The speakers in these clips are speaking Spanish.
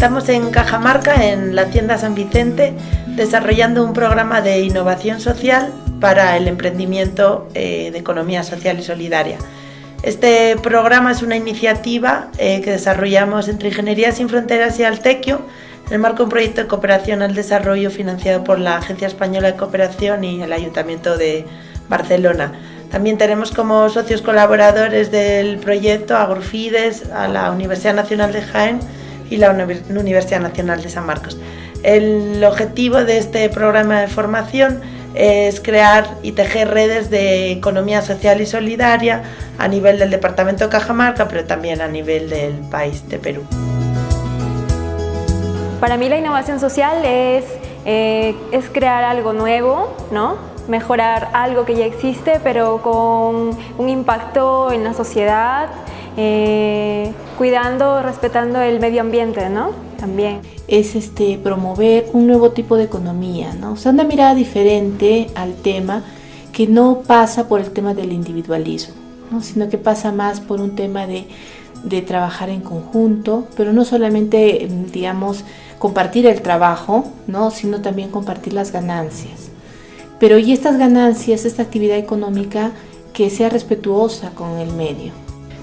Estamos en Cajamarca, en la tienda San Vicente, desarrollando un programa de innovación social para el emprendimiento eh, de economía social y solidaria. Este programa es una iniciativa eh, que desarrollamos entre Ingeniería Sin Fronteras y Altequio en el marco de un proyecto de cooperación al desarrollo financiado por la Agencia Española de Cooperación y el Ayuntamiento de Barcelona. También tenemos como socios colaboradores del proyecto a Grufides, a la Universidad Nacional de Jaén y la Universidad Nacional de San Marcos. El objetivo de este programa de formación es crear y tejer redes de economía social y solidaria a nivel del Departamento de Cajamarca, pero también a nivel del país de Perú. Para mí la innovación social es, eh, es crear algo nuevo, ¿no? mejorar algo que ya existe, pero con un impacto en la sociedad, eh, cuidando, respetando el medio ambiente, ¿no? También. Es este, promover un nuevo tipo de economía, ¿no? O sea, una mirada diferente al tema que no pasa por el tema del individualismo, ¿no? sino que pasa más por un tema de, de trabajar en conjunto, pero no solamente, digamos, compartir el trabajo, ¿no? sino también compartir las ganancias. Pero y estas ganancias, esta actividad económica que sea respetuosa con el medio.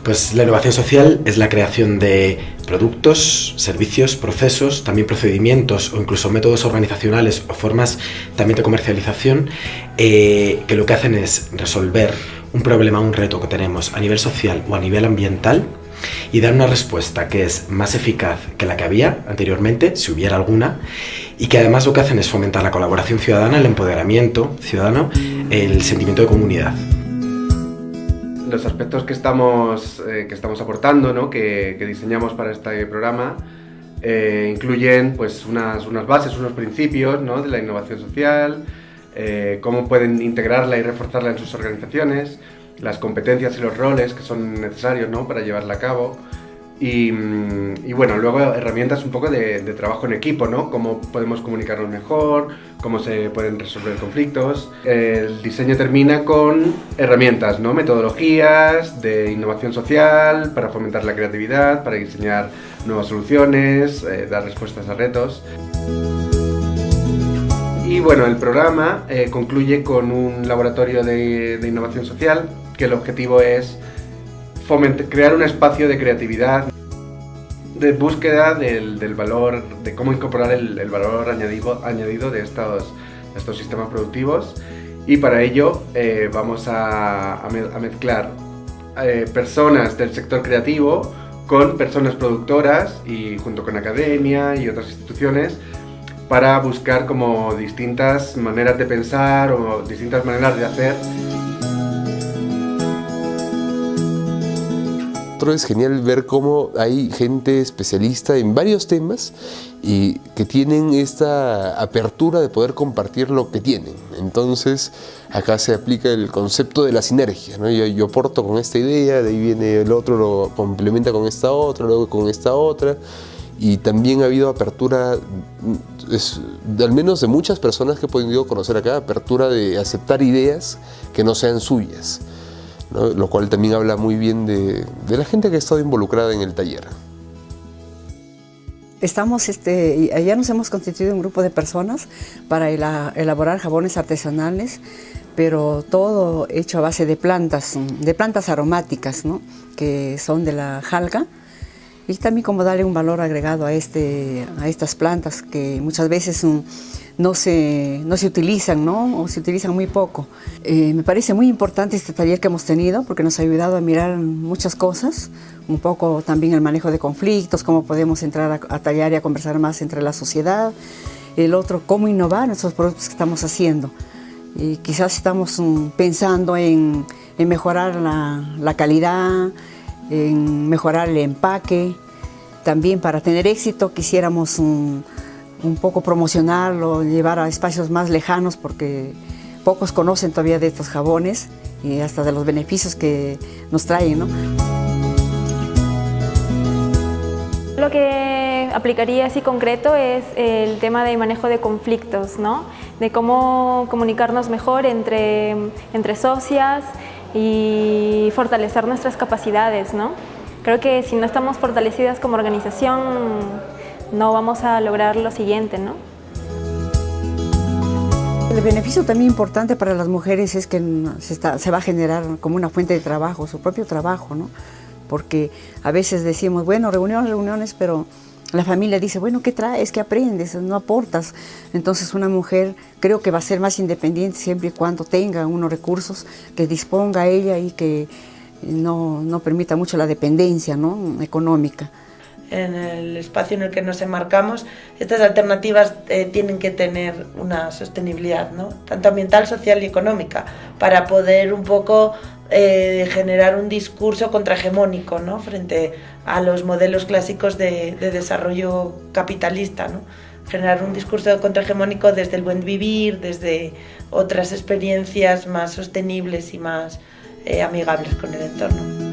Pues la innovación social es la creación de productos, servicios, procesos, también procedimientos o incluso métodos organizacionales o formas también de comercialización eh, que lo que hacen es resolver un problema, un reto que tenemos a nivel social o a nivel ambiental y dar una respuesta que es más eficaz que la que había anteriormente, si hubiera alguna, y que además lo que hacen es fomentar la colaboración ciudadana, el empoderamiento ciudadano, el sentimiento de comunidad los aspectos que estamos, eh, que estamos aportando, ¿no? que, diseñamos para este programa, eh, incluyen pues, unas, unas, bases, unos principios ¿no? de la innovación social, eh, cómo pueden integrarla y reforzarla en sus organizaciones, las competencias y los roles que son necesarios ¿no? para llevarla a cabo, y, bueno, luego herramientas un poco de, trabajo en equipo, ¿no? Cómo podemos comunicarnos mejor, cómo se pueden resolver conflictos. El diseño termina con herramientas, ¿no? Metodologías de innovación social para fomentar la creatividad, para diseñar nuevas soluciones, eh, dar respuestas a retos. Y bueno, el programa eh, concluye con un laboratorio de, de innovación social que el objetivo es crear un espacio de creatividad, de búsqueda del, valor, de cómo incorporar el, valor añadido, añadido de estos, estos sistemas productivos. Y para ello eh, vamos a, mezclar eh, personas del sector creativo con personas productoras y junto con academia y otras instituciones para buscar como distintas maneras de pensar o distintas maneras de hacer es genial ver cómo hay gente especialista en varios temas y que tienen esta apertura de poder compartir lo que tienen. Entonces, acá se aplica el concepto de la sinergia. ¿no? Yo, yo aporto con esta idea, de ahí viene el otro, lo complementa con esta otra, luego con esta otra. Y también ha habido apertura, es, al menos de muchas personas que he podido conocer acá, apertura de aceptar ideas que no sean suyas lo cual también habla muy bien de, la gente que ha estado involucrada en el taller. Estamos, este, ya nos hemos constituido un grupo de personas para elaborar jabones artesanales, pero todo hecho a base de plantas, de plantas aromáticas, que son de la jalga, y también como darle un valor agregado a, este, a estas plantas que muchas veces no se, no se utilizan, ¿no? O se utilizan muy poco. Eh, me parece muy importante este taller que hemos tenido porque nos ha ayudado a mirar muchas cosas, un poco también el manejo de conflictos, cómo podemos entrar a, tallar y a conversar más entre la sociedad. El otro, cómo innovar esos productos que estamos haciendo. Y quizás estamos mm, pensando en, mejorar la, calidad, en mejorar el empaque. También para tener éxito quisiéramos un, un poco promocionarlo, llevar a espacios más lejanos porque pocos conocen todavía de estos jabones y hasta de los beneficios que nos traen. ¿no? Lo que aplicaría así concreto es el tema de manejo de conflictos, ¿no? de cómo comunicarnos mejor entre, entre socias y fortalecer nuestras capacidades. ¿no? Creo que si no estamos fortalecidas como organización no vamos a lograr lo siguiente, ¿no? El beneficio también importante para las mujeres es que se, va a generar como una fuente de trabajo, su propio trabajo, ¿no? Porque a veces decimos, bueno, reuniones, reuniones, pero la familia dice, bueno, ¿qué traes? ¿Qué aprendes? No aportas. Entonces una mujer creo que va a ser más independiente siempre y cuando tenga unos recursos que disponga ella y que no, no permita mucho la dependencia ¿no? económica en el espacio en el que nos enmarcamos, estas alternativas eh, tienen que tener una sostenibilidad, tanto ambiental, social y económica, para poder un poco eh, generar un discurso contrahegemónico ¿no? frente a los modelos clásicos de, desarrollo capitalista. ¿no? Generar un discurso contrahegemónico desde el buen vivir, desde otras experiencias más sostenibles y más eh, amigables con el entorno.